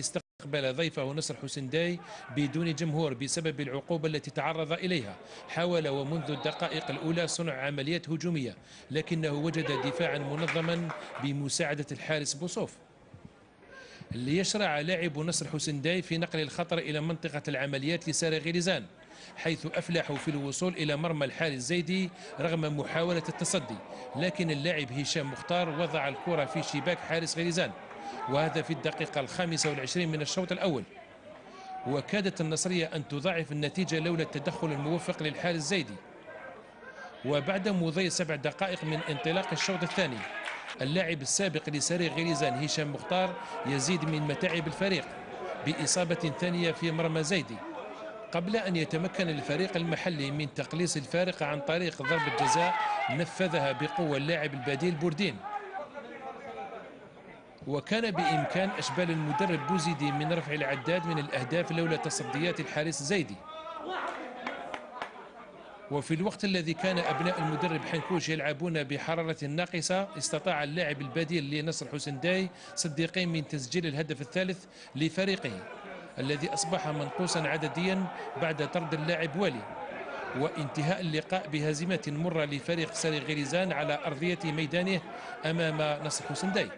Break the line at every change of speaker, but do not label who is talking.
استقبل ضيفه نصر حسين داي بدون جمهور بسبب العقوبة التي تعرض إليها. حاول ومنذ الدقائق الأولى صنع عمليات هجومية لكنه وجد دفاعا منظما بمساعدة الحارس بوصوف ليشرع لاعب نصر حسين داي في نقل الخطر إلى منطقة العمليات لساري غيريزان حيث أفلحوا في الوصول إلى مرمى الحارس زيدي رغم محاولة التصدي لكن اللاعب هشام مختار وضع الكرة في شباك حارس غيريزان وهذا في الدقيقة الخامسة والعشرين من الشوط الأول. وكادت النصرية أن تضاعف النتيجة لولا التدخل الموفق للحارس زيدي. وبعد مضي سبع دقائق من انطلاق الشوط الثاني اللاعب السابق لسري غريزان هشام مختار يزيد من متاعب الفريق بإصابة ثانية في مرمى زيدي. قبل أن يتمكن الفريق المحلي من تقليص الفارق عن طريق ضربة جزاء نفذها بقوة اللاعب البديل بوردين. وكان بإمكان أشبال المدرب بوزيدي من رفع العداد من الأهداف لولا تصديات الحارس زيدي. وفي الوقت الذي كان أبناء المدرب حنكوش يلعبون بحرارة ناقصة استطاع اللاعب البديل لنصر حسين داي صديقين من تسجيل الهدف الثالث لفريقه الذي أصبح منقوصا عدديا بعد طرد اللاعب والي. وانتهاء اللقاء بهزيمة مرة لفريق ساري غريزان على أرضية ميدانه أمام نصر حسين داي.